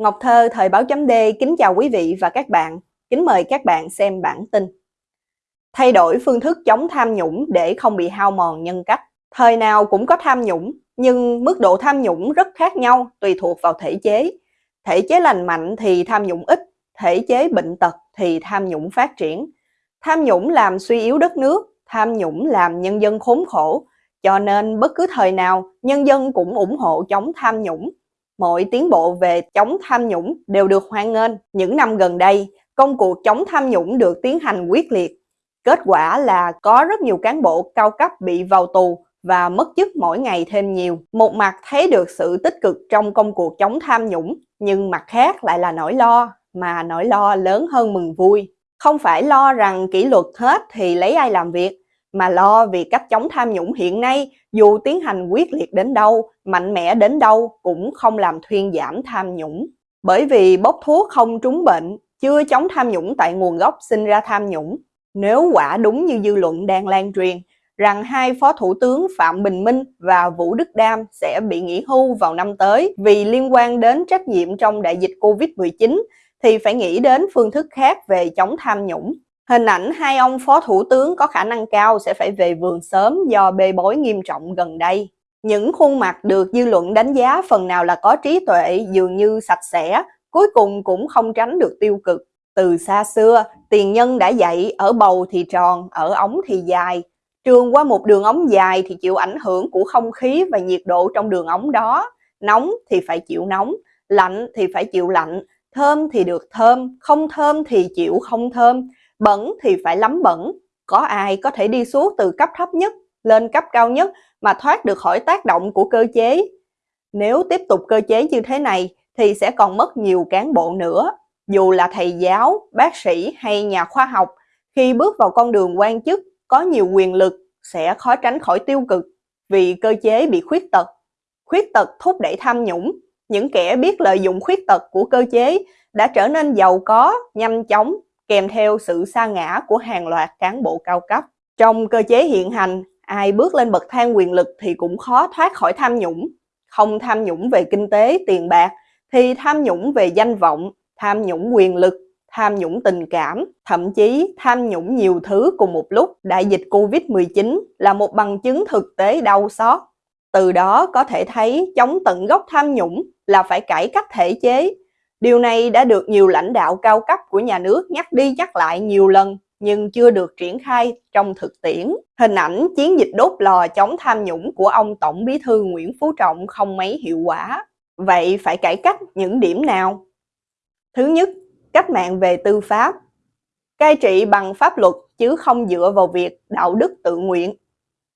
Ngọc Thơ, Thời báo chấm D kính chào quý vị và các bạn. Kính mời các bạn xem bản tin. Thay đổi phương thức chống tham nhũng để không bị hao mòn nhân cách. Thời nào cũng có tham nhũng, nhưng mức độ tham nhũng rất khác nhau tùy thuộc vào thể chế. Thể chế lành mạnh thì tham nhũng ít, thể chế bệnh tật thì tham nhũng phát triển. Tham nhũng làm suy yếu đất nước, tham nhũng làm nhân dân khốn khổ, cho nên bất cứ thời nào nhân dân cũng ủng hộ chống tham nhũng mọi tiến bộ về chống tham nhũng đều được hoan nghênh. Những năm gần đây, công cuộc chống tham nhũng được tiến hành quyết liệt. Kết quả là có rất nhiều cán bộ cao cấp bị vào tù và mất chức mỗi ngày thêm nhiều. Một mặt thấy được sự tích cực trong công cuộc chống tham nhũng, nhưng mặt khác lại là nỗi lo, mà nỗi lo lớn hơn mừng vui. Không phải lo rằng kỷ luật hết thì lấy ai làm việc, mà lo vì cách chống tham nhũng hiện nay dù tiến hành quyết liệt đến đâu, mạnh mẽ đến đâu cũng không làm thuyên giảm tham nhũng. Bởi vì bốc thuốc không trúng bệnh, chưa chống tham nhũng tại nguồn gốc sinh ra tham nhũng. Nếu quả đúng như dư luận đang lan truyền, rằng hai phó thủ tướng Phạm Bình Minh và Vũ Đức Đam sẽ bị nghỉ hưu vào năm tới vì liên quan đến trách nhiệm trong đại dịch Covid-19 thì phải nghĩ đến phương thức khác về chống tham nhũng. Hình ảnh hai ông phó thủ tướng có khả năng cao sẽ phải về vườn sớm do bê bối nghiêm trọng gần đây. Những khuôn mặt được dư luận đánh giá phần nào là có trí tuệ dường như sạch sẽ, cuối cùng cũng không tránh được tiêu cực. Từ xa xưa, tiền nhân đã dạy ở bầu thì tròn, ở ống thì dài. Trường qua một đường ống dài thì chịu ảnh hưởng của không khí và nhiệt độ trong đường ống đó. Nóng thì phải chịu nóng, lạnh thì phải chịu lạnh, thơm thì được thơm, không thơm thì chịu không thơm Bẩn thì phải lắm bẩn, có ai có thể đi xuống từ cấp thấp nhất lên cấp cao nhất mà thoát được khỏi tác động của cơ chế. Nếu tiếp tục cơ chế như thế này thì sẽ còn mất nhiều cán bộ nữa. Dù là thầy giáo, bác sĩ hay nhà khoa học, khi bước vào con đường quan chức có nhiều quyền lực sẽ khó tránh khỏi tiêu cực vì cơ chế bị khuyết tật. Khuyết tật thúc đẩy tham nhũng. Những kẻ biết lợi dụng khuyết tật của cơ chế đã trở nên giàu có, nhanh chóng kèm theo sự sa ngã của hàng loạt cán bộ cao cấp. Trong cơ chế hiện hành, ai bước lên bậc thang quyền lực thì cũng khó thoát khỏi tham nhũng. Không tham nhũng về kinh tế, tiền bạc, thì tham nhũng về danh vọng, tham nhũng quyền lực, tham nhũng tình cảm, thậm chí tham nhũng nhiều thứ cùng một lúc. Đại dịch Covid-19 là một bằng chứng thực tế đau xót. Từ đó có thể thấy chống tận gốc tham nhũng là phải cải cách thể chế, Điều này đã được nhiều lãnh đạo cao cấp của nhà nước nhắc đi nhắc lại nhiều lần nhưng chưa được triển khai trong thực tiễn. Hình ảnh chiến dịch đốt lò chống tham nhũng của ông Tổng Bí thư Nguyễn Phú Trọng không mấy hiệu quả. Vậy phải cải cách những điểm nào? Thứ nhất, cách mạng về tư pháp. Cai trị bằng pháp luật chứ không dựa vào việc đạo đức tự nguyện.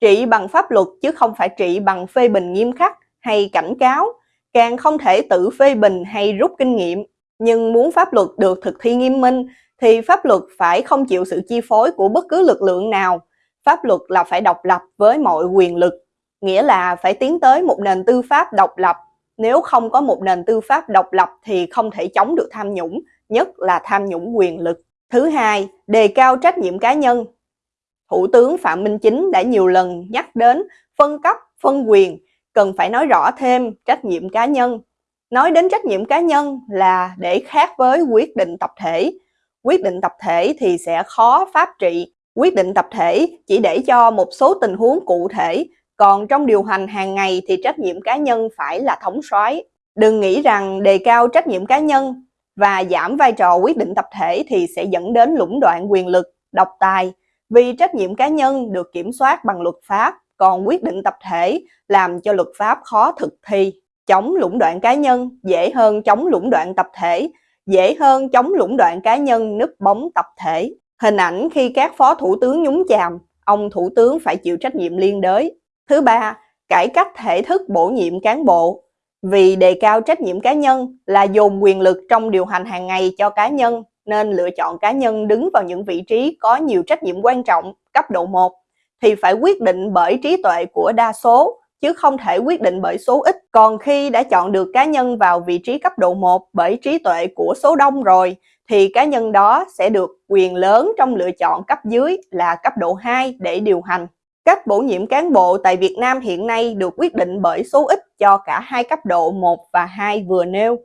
Trị bằng pháp luật chứ không phải trị bằng phê bình nghiêm khắc hay cảnh cáo càng không thể tự phê bình hay rút kinh nghiệm. Nhưng muốn pháp luật được thực thi nghiêm minh thì pháp luật phải không chịu sự chi phối của bất cứ lực lượng nào. Pháp luật là phải độc lập với mọi quyền lực, nghĩa là phải tiến tới một nền tư pháp độc lập. Nếu không có một nền tư pháp độc lập thì không thể chống được tham nhũng, nhất là tham nhũng quyền lực. Thứ hai, đề cao trách nhiệm cá nhân. Thủ tướng Phạm Minh Chính đã nhiều lần nhắc đến phân cấp, phân quyền cần phải nói rõ thêm trách nhiệm cá nhân. Nói đến trách nhiệm cá nhân là để khác với quyết định tập thể. Quyết định tập thể thì sẽ khó pháp trị. Quyết định tập thể chỉ để cho một số tình huống cụ thể, còn trong điều hành hàng ngày thì trách nhiệm cá nhân phải là thống soái. Đừng nghĩ rằng đề cao trách nhiệm cá nhân và giảm vai trò quyết định tập thể thì sẽ dẫn đến lũng đoạn quyền lực, độc tài, vì trách nhiệm cá nhân được kiểm soát bằng luật pháp còn quyết định tập thể làm cho luật pháp khó thực thi. Chống lũng đoạn cá nhân dễ hơn chống lũng đoạn tập thể, dễ hơn chống lũng đoạn cá nhân núp bóng tập thể. Hình ảnh khi các phó thủ tướng nhúng chàm, ông thủ tướng phải chịu trách nhiệm liên đới. Thứ ba, cải cách thể thức bổ nhiệm cán bộ. Vì đề cao trách nhiệm cá nhân là dồn quyền lực trong điều hành hàng ngày cho cá nhân, nên lựa chọn cá nhân đứng vào những vị trí có nhiều trách nhiệm quan trọng, cấp độ 1 thì phải quyết định bởi trí tuệ của đa số, chứ không thể quyết định bởi số ít. Còn khi đã chọn được cá nhân vào vị trí cấp độ 1 bởi trí tuệ của số đông rồi, thì cá nhân đó sẽ được quyền lớn trong lựa chọn cấp dưới là cấp độ 2 để điều hành. Cách bổ nhiệm cán bộ tại Việt Nam hiện nay được quyết định bởi số ít cho cả hai cấp độ 1 và 2 vừa nêu.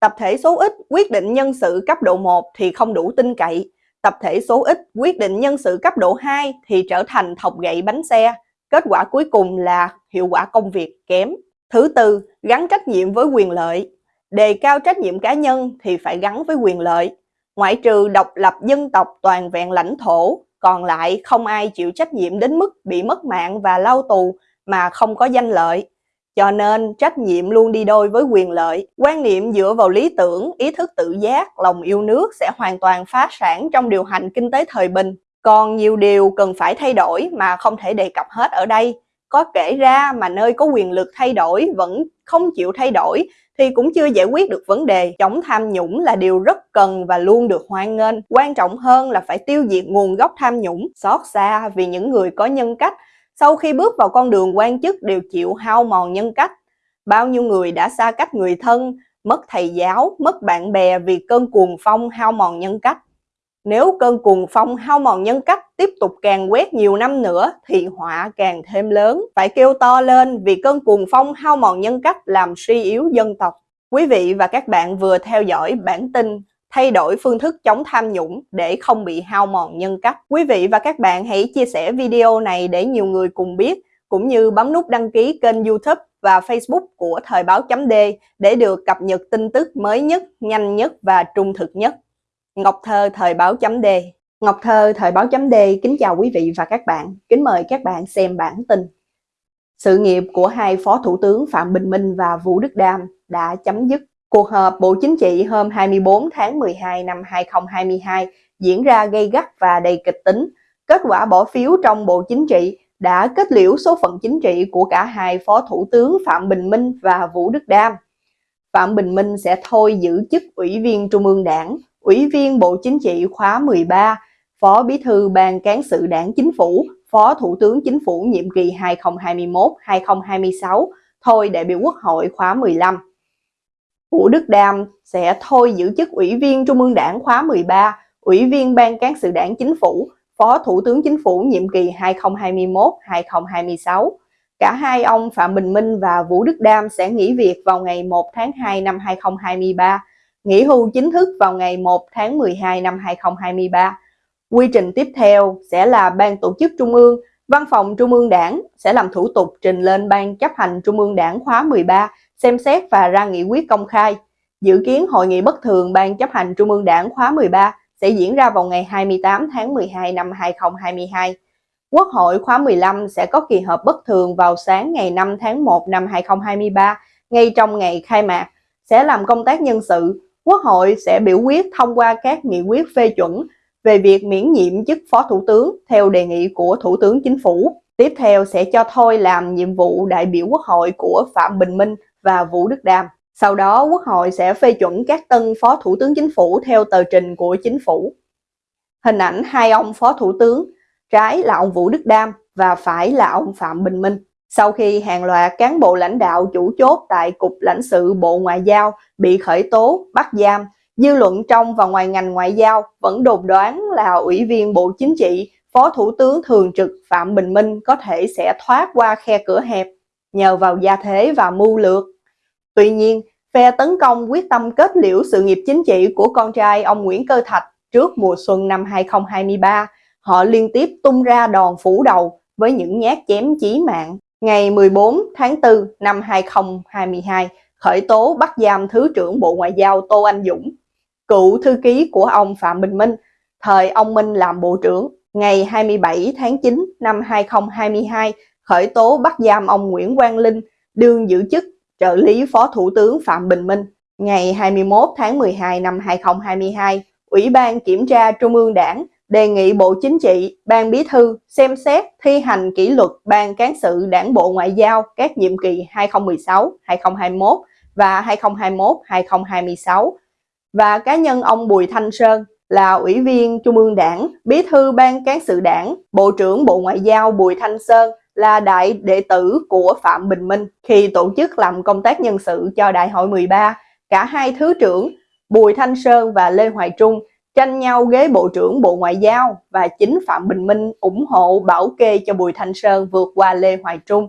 Tập thể số ít quyết định nhân sự cấp độ 1 thì không đủ tin cậy. Tập thể số ít quyết định nhân sự cấp độ 2 thì trở thành thọc gậy bánh xe. Kết quả cuối cùng là hiệu quả công việc kém. Thứ tư, gắn trách nhiệm với quyền lợi. Đề cao trách nhiệm cá nhân thì phải gắn với quyền lợi. Ngoại trừ độc lập dân tộc toàn vẹn lãnh thổ, còn lại không ai chịu trách nhiệm đến mức bị mất mạng và lao tù mà không có danh lợi. Cho nên trách nhiệm luôn đi đôi với quyền lợi. Quan niệm dựa vào lý tưởng, ý thức tự giác, lòng yêu nước sẽ hoàn toàn phá sản trong điều hành kinh tế thời bình. Còn nhiều điều cần phải thay đổi mà không thể đề cập hết ở đây. Có kể ra mà nơi có quyền lực thay đổi vẫn không chịu thay đổi thì cũng chưa giải quyết được vấn đề. Chống tham nhũng là điều rất cần và luôn được hoan nghênh. Quan trọng hơn là phải tiêu diệt nguồn gốc tham nhũng. Xót xa vì những người có nhân cách sau khi bước vào con đường quan chức đều chịu hao mòn nhân cách. Bao nhiêu người đã xa cách người thân, mất thầy giáo, mất bạn bè vì cơn cuồng phong hao mòn nhân cách. Nếu cơn cuồng phong hao mòn nhân cách tiếp tục càng quét nhiều năm nữa thì họa càng thêm lớn. Phải kêu to lên vì cơn cuồng phong hao mòn nhân cách làm suy yếu dân tộc. Quý vị và các bạn vừa theo dõi bản tin thay đổi phương thức chống tham nhũng để không bị hao mòn nhân cách. Quý vị và các bạn hãy chia sẻ video này để nhiều người cùng biết, cũng như bấm nút đăng ký kênh youtube và facebook của Thời báo chấm D để được cập nhật tin tức mới nhất, nhanh nhất và trung thực nhất. Ngọc Thơ Thời báo chấm D Ngọc Thơ Thời báo chấm D kính chào quý vị và các bạn, kính mời các bạn xem bản tin. Sự nghiệp của hai Phó Thủ tướng Phạm Bình Minh và Vũ Đức Đam đã chấm dứt Cuộc họp Bộ Chính trị hôm 24 tháng 12 năm 2022 diễn ra gây gắt và đầy kịch tính. Kết quả bỏ phiếu trong Bộ Chính trị đã kết liễu số phận chính trị của cả hai Phó Thủ tướng Phạm Bình Minh và Vũ Đức Đam. Phạm Bình Minh sẽ thôi giữ chức Ủy viên Trung ương Đảng, Ủy viên Bộ Chính trị khóa 13, Phó Bí thư Ban Cán sự Đảng Chính phủ, Phó Thủ tướng Chính phủ nhiệm kỳ 2021-2026, thôi đại biểu Quốc hội khóa 15. Vũ Đức Đam sẽ thôi giữ chức Ủy viên Trung ương Đảng khóa 13, Ủy viên Ban Cán sự Đảng Chính phủ, Phó Thủ tướng Chính phủ nhiệm kỳ 2021-2026. Cả hai ông Phạm Bình Minh và Vũ Đức Đam sẽ nghỉ việc vào ngày 1 tháng 2 năm 2023, nghỉ hưu chính thức vào ngày 1 tháng 12 năm 2023. Quy trình tiếp theo sẽ là Ban Tổ chức Trung ương, Văn phòng Trung ương Đảng sẽ làm thủ tục trình lên Ban chấp hành Trung ương Đảng khóa 13 xem xét và ra nghị quyết công khai. Dự kiến hội nghị bất thường Ban chấp hành Trung ương Đảng khóa 13 sẽ diễn ra vào ngày 28 tháng 12 năm 2022. Quốc hội khóa 15 sẽ có kỳ họp bất thường vào sáng ngày 5 tháng 1 năm 2023, ngay trong ngày khai mạc, sẽ làm công tác nhân sự. Quốc hội sẽ biểu quyết thông qua các nghị quyết phê chuẩn về việc miễn nhiệm chức Phó Thủ tướng theo đề nghị của Thủ tướng Chính phủ. Tiếp theo sẽ cho thôi làm nhiệm vụ đại biểu Quốc hội của Phạm Bình Minh và Vũ Đức Đam. Sau đó Quốc hội sẽ phê chuẩn các tân Phó Thủ tướng Chính phủ theo tờ trình của Chính phủ. Hình ảnh hai ông Phó Thủ tướng, trái là ông Vũ Đức Đam và phải là ông Phạm Bình Minh. Sau khi hàng loạt cán bộ lãnh đạo chủ chốt tại Cục lãnh sự Bộ Ngoại giao bị khởi tố, bắt giam, dư luận trong và ngoài ngành ngoại giao vẫn đồn đoán là Ủy viên Bộ Chính trị, Phó Thủ tướng Thường trực Phạm Bình Minh có thể sẽ thoát qua khe cửa hẹp nhờ vào gia thế và mưu lược Tuy nhiên, phe tấn công quyết tâm kết liễu sự nghiệp chính trị của con trai ông Nguyễn Cơ Thạch trước mùa xuân năm 2023. Họ liên tiếp tung ra đòn phủ đầu với những nhát chém chí mạng. Ngày 14 tháng 4 năm 2022, khởi tố bắt giam Thứ trưởng Bộ Ngoại giao Tô Anh Dũng, cựu thư ký của ông Phạm Bình Minh, thời ông Minh làm Bộ trưởng. Ngày 27 tháng 9 năm 2022, khởi tố bắt giam ông Nguyễn Quang Linh, đương giữ chức trợ lý Phó Thủ tướng Phạm Bình Minh. Ngày 21 tháng 12 năm 2022, Ủy ban Kiểm tra Trung ương Đảng đề nghị Bộ Chính trị, Ban Bí thư xem xét thi hành kỷ luật Ban Cán sự Đảng Bộ Ngoại giao các nhiệm kỳ 2016-2021 và 2021-2026 và cá nhân ông Bùi Thanh Sơn là Ủy viên Trung ương Đảng, Bí thư Ban Cán sự Đảng, Bộ trưởng Bộ Ngoại giao Bùi Thanh Sơn là đại đệ tử của Phạm Bình Minh khi tổ chức làm công tác nhân sự cho Đại hội 13. Cả hai thứ trưởng Bùi Thanh Sơn và Lê Hoài Trung tranh nhau ghế Bộ trưởng Bộ Ngoại giao và chính Phạm Bình Minh ủng hộ bảo kê cho Bùi Thanh Sơn vượt qua Lê Hoài Trung.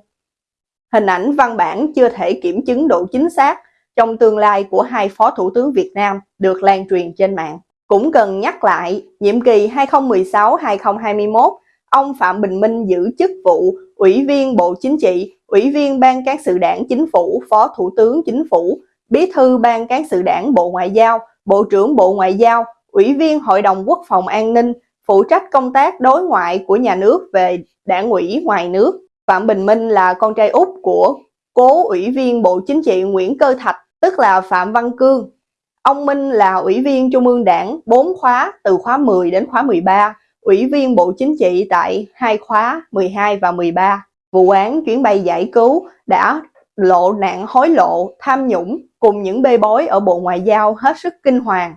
Hình ảnh văn bản chưa thể kiểm chứng độ chính xác, trong tương lai của hai Phó Thủ tướng Việt Nam được lan truyền trên mạng. Cũng cần nhắc lại, nhiệm kỳ 2016-2021, ông Phạm Bình Minh giữ chức vụ Ủy viên Bộ Chính trị, Ủy viên Ban Cán sự Đảng Chính phủ, Phó Thủ tướng Chính phủ, Bí thư Ban Cán sự Đảng Bộ Ngoại giao, Bộ trưởng Bộ Ngoại giao, Ủy viên Hội đồng Quốc phòng An ninh, phụ trách công tác đối ngoại của nhà nước về đảng ủy ngoài nước. Phạm Bình Minh là con trai út của cố Ủy viên Bộ Chính trị Nguyễn Cơ Thạch, tức là Phạm Văn Cương. Ông Minh là Ủy viên Trung ương Đảng 4 khóa từ khóa 10 đến khóa 13, Ủy viên Bộ Chính trị tại hai khóa 12 và 13. Vụ án chuyến bay giải cứu đã lộ nạn hối lộ, tham nhũng cùng những bê bối ở Bộ Ngoại giao hết sức kinh hoàng.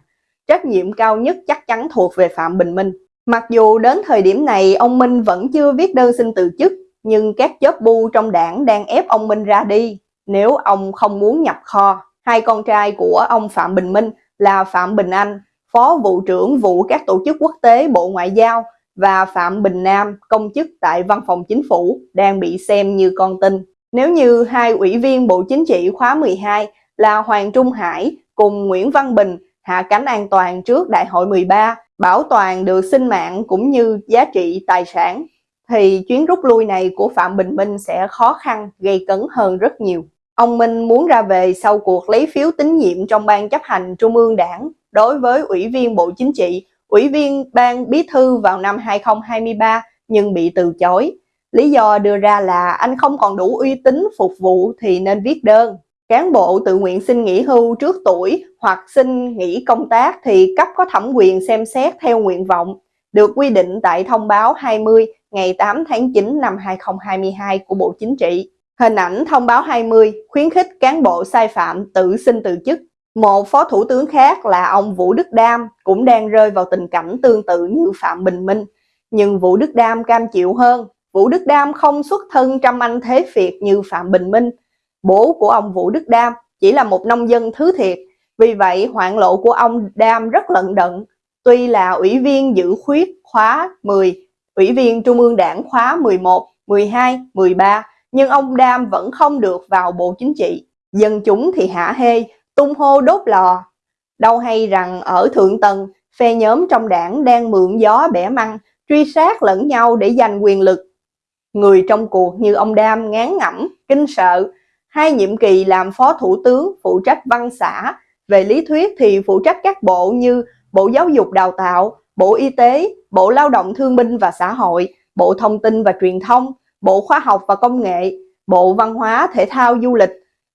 Trách nhiệm cao nhất chắc chắn thuộc về Phạm Bình Minh. Mặc dù đến thời điểm này ông Minh vẫn chưa viết đơn xin từ chức, nhưng các chớp bu trong đảng đang ép ông Minh ra đi nếu ông không muốn nhập kho. Hai con trai của ông Phạm Bình Minh là Phạm Bình Anh, Phó vụ trưởng vụ các tổ chức quốc tế Bộ Ngoại giao và Phạm Bình Nam, công chức tại Văn phòng Chính phủ, đang bị xem như con tin. Nếu như hai ủy viên Bộ Chính trị khóa 12 là Hoàng Trung Hải cùng Nguyễn Văn Bình hạ cánh an toàn trước Đại hội 13, bảo toàn được sinh mạng cũng như giá trị tài sản, thì chuyến rút lui này của Phạm Bình Minh sẽ khó khăn, gây cấn hơn rất nhiều. Ông Minh muốn ra về sau cuộc lấy phiếu tín nhiệm trong ban chấp hành Trung ương Đảng đối với Ủy viên Bộ Chính trị, Ủy viên Ban Bí thư vào năm 2023 nhưng bị từ chối. Lý do đưa ra là anh không còn đủ uy tín phục vụ thì nên viết đơn. Cán bộ tự nguyện xin nghỉ hưu trước tuổi hoặc xin nghỉ công tác thì cấp có thẩm quyền xem xét theo nguyện vọng, được quy định tại thông báo 20 ngày 8 tháng 9 năm 2022 của Bộ Chính trị. Hình ảnh thông báo 20 khuyến khích cán bộ sai phạm tự xin từ chức. Một phó thủ tướng khác là ông Vũ Đức Đam cũng đang rơi vào tình cảnh tương tự như Phạm Bình Minh. Nhưng Vũ Đức Đam cam chịu hơn. Vũ Đức Đam không xuất thân trăm anh thế Việt như Phạm Bình Minh. Bố của ông Vũ Đức Đam chỉ là một nông dân thứ thiệt. Vì vậy hoạn lộ của ông Đam rất lận đận. Tuy là ủy viên giữ khuyết khóa 10, ủy viên Trung ương Đảng khóa 11, 12, 13, nhưng ông Đam vẫn không được vào Bộ Chính trị. Dân chúng thì hả hê, tung hô đốt lò. Đâu hay rằng ở Thượng Tầng, phe nhóm trong đảng đang mượn gió bẻ măng, truy sát lẫn nhau để giành quyền lực. Người trong cuộc như ông Đam ngán ngẩm, kinh sợ, hai nhiệm kỳ làm phó thủ tướng phụ trách văn xã, về lý thuyết thì phụ trách các bộ như Bộ Giáo dục Đào tạo, Bộ Y tế, Bộ Lao động Thương binh và Xã hội, Bộ Thông tin và Truyền thông, Bộ Khoa học và Công nghệ, Bộ Văn hóa, Thể thao, Du lịch,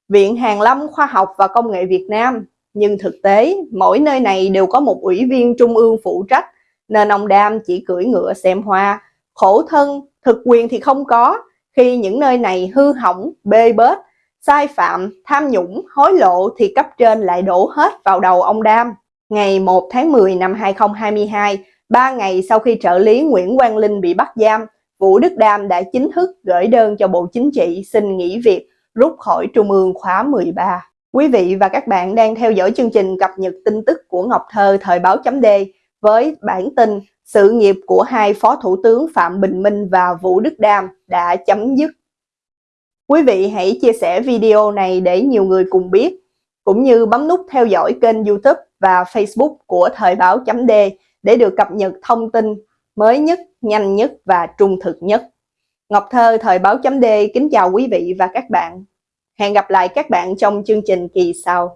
Viện Hàn lâm Khoa học và Công nghệ Việt Nam. Nhưng thực tế, mỗi nơi này đều có một ủy viên trung ương phụ trách, nên ông Đam chỉ cưỡi ngựa xem hoa. Khổ thân, thực quyền thì không có, khi những nơi này hư hỏng, bê bết, sai phạm, tham nhũng, hối lộ thì cấp trên lại đổ hết vào đầu ông Đam. Ngày 1 tháng 10 năm 2022, ba ngày sau khi trợ lý Nguyễn Quang Linh bị bắt giam, Vũ Đức Đam đã chính thức gửi đơn cho Bộ Chính trị xin nghỉ việc, rút khỏi Trung ương khóa 13. Quý vị và các bạn đang theo dõi chương trình cập nhật tin tức của Ngọc Thơ thời báo chấm D với bản tin sự nghiệp của hai Phó Thủ tướng Phạm Bình Minh và Vũ Đức Đam đã chấm dứt. Quý vị hãy chia sẻ video này để nhiều người cùng biết, cũng như bấm nút theo dõi kênh youtube và facebook của Thời báo chấm D để được cập nhật thông tin mới nhất, nhanh nhất và trung thực nhất. Ngọc Thơ, Thời báo chấm D kính chào quý vị và các bạn. Hẹn gặp lại các bạn trong chương trình kỳ sau.